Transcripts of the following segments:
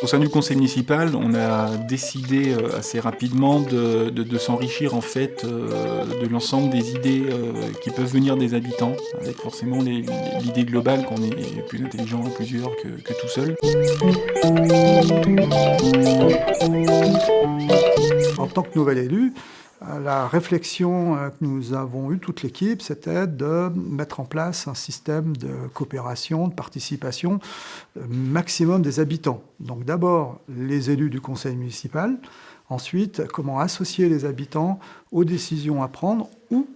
Au sein du conseil municipal, on a décidé euh, assez rapidement de, s'enrichir en fait euh, de l'ensemble des idées euh, qui peuvent venir des habitants, avec forcément l'idée globale qu'on est plus intelligent à plusieurs que, que tout seul. En tant que nouvel élu, la réflexion euh, que nous avons eue, toute l'équipe, c'était de mettre en place un système de coopération, de participation euh, maximum des habitants. Donc d'abord les élus du conseil municipal, ensuite comment associer les habitants aux décisions à prendre ou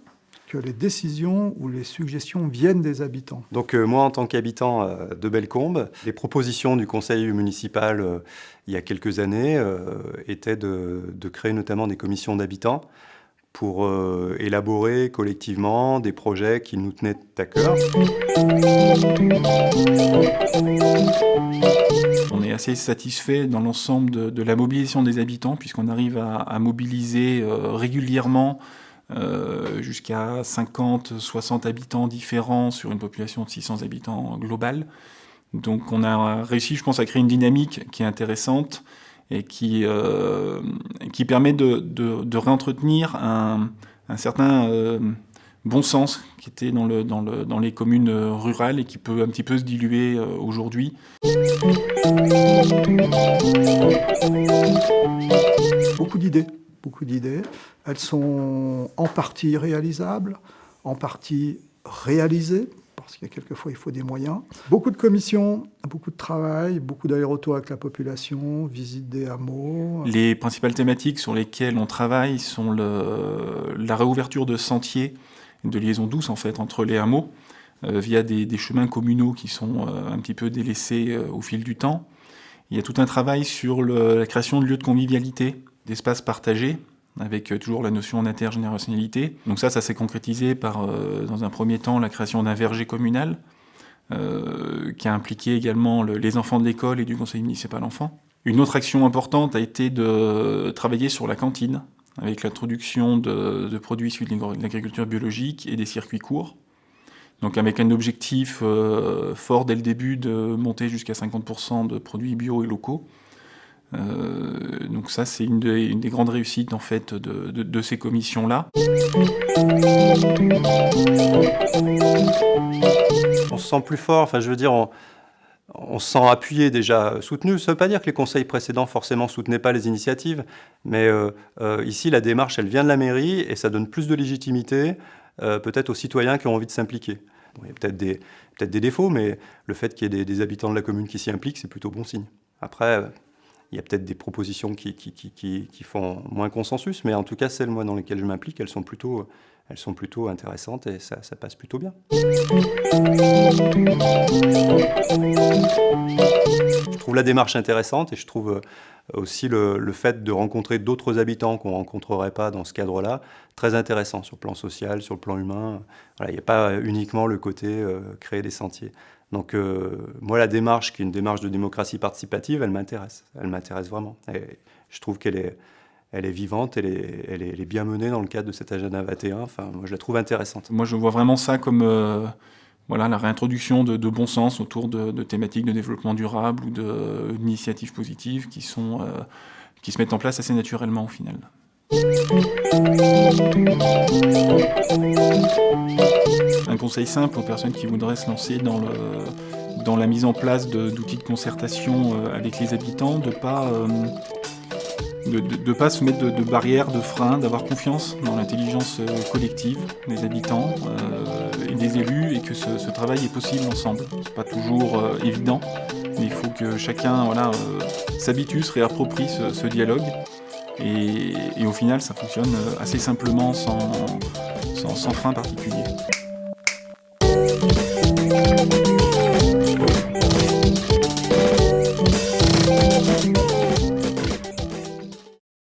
que les décisions ou les suggestions viennent des habitants. Donc euh, moi, en tant qu'habitant de Bellecombe, les propositions du conseil municipal il y a quelques années étaient de, de, créer notamment des commissions d'habitants pour euh, élaborer collectivement des projets qui nous tenaient à cœur. On est assez satisfait dans l'ensemble de, la mobilisation des habitants puisqu'on arrive à, mobiliser euh, régulièrement euh, jusqu'à 50, 60 habitants différents sur une population de 600 habitants globale. Donc on a réussi, je pense, à créer une dynamique qui est intéressante et qui, euh, qui permet de, de, réentretenir un, un certain euh, bon sens qui était dans, le, dans, le, dans, les communes rurales et qui peut un petit peu se diluer aujourd'hui. Beaucoup d'idées, beaucoup d'idées. Elles sont en partie réalisables, en partie réalisées, parce qu'il y a quelquefois il faut des moyens. Beaucoup de commissions, beaucoup de travail, beaucoup d'aller-retour avec la population, visite des hameaux. Les principales thématiques sur lesquelles on travaille sont la réouverture de sentiers, de liaisons douces en fait entre les hameaux, euh, via des, chemins communaux qui sont euh, un petit peu délaissés euh, au fil du temps. Il y a tout un travail sur la création de lieux de convivialité, d'espaces partagés, avec euh, toujours la notion d'intergénérationnalité. Donc ça, ça s'est concrétisé par, euh, dans un premier temps, la création d'un verger communal, euh, qui a impliqué également les enfants de l'école et du conseil municipal enfants. Une autre action importante a été de travailler sur la cantine, avec l'introduction de, produits issus de l'agriculture biologique et des circuits courts. Donc avec un objectif fort dès le début de monter jusqu'à 50% de produits bio et locaux. Euh, donc ça, c'est une, des grandes réussites en fait de, ces commissions-là. On se sent plus fort, enfin je veux dire, on, se sent appuyé déjà, soutenu. Ça ne veut pas dire que les conseils précédents forcément soutenaient pas les initiatives, mais euh, euh, ici la démarche, elle vient de la mairie et ça donne plus de légitimité peut-être aux citoyens qui ont envie de s'impliquer. il y a peut-être des, défauts, mais le fait qu'il y ait des habitants de la commune qui s'y impliquent, c'est plutôt bon signe. Après, il y a peut-être des propositions qui, font moins consensus, mais en tout cas, celles moi, dans lesquelles je m'implique, elles, sont plutôt, elles sont plutôt intéressantes et ça, passe plutôt bien. Je trouve la démarche intéressante et je trouve euh, aussi le, fait de rencontrer d'autres habitants qu'on ne rencontrerait pas dans ce cadre-là très intéressant sur le plan social, sur le plan humain. il n'y a pas uniquement le côté euh, créer des sentiers. Donc euh, moi, la démarche, qui est une démarche de démocratie participative, elle m'intéresse. Elle m'intéresse vraiment. Et je trouve qu'elle est, elle est vivante, elle est, elle, est, bien menée dans le cadre de cet agenda 21. Enfin, moi, je la trouve intéressante. Moi, je vois vraiment ça comme euh, voilà, la réintroduction de, bon sens autour de, thématiques de développement durable ou d'initiatives positives qui, sont, euh, qui se mettent en place assez naturellement au final. Conseil simple aux personnes qui voudraient se lancer dans, la mise en place d'outils de, concertation euh, avec les habitants, de ne pas, euh, pas se mettre de, barrières, de freins, d'avoir confiance dans l'intelligence euh, collective des habitants et des élus et que ce, travail est possible ensemble. C'est pas toujours évident, mais il faut que chacun s'habitue, se réapproprie ce dialogue et, au final, ça fonctionne assez simplement sans, sans frein particulier.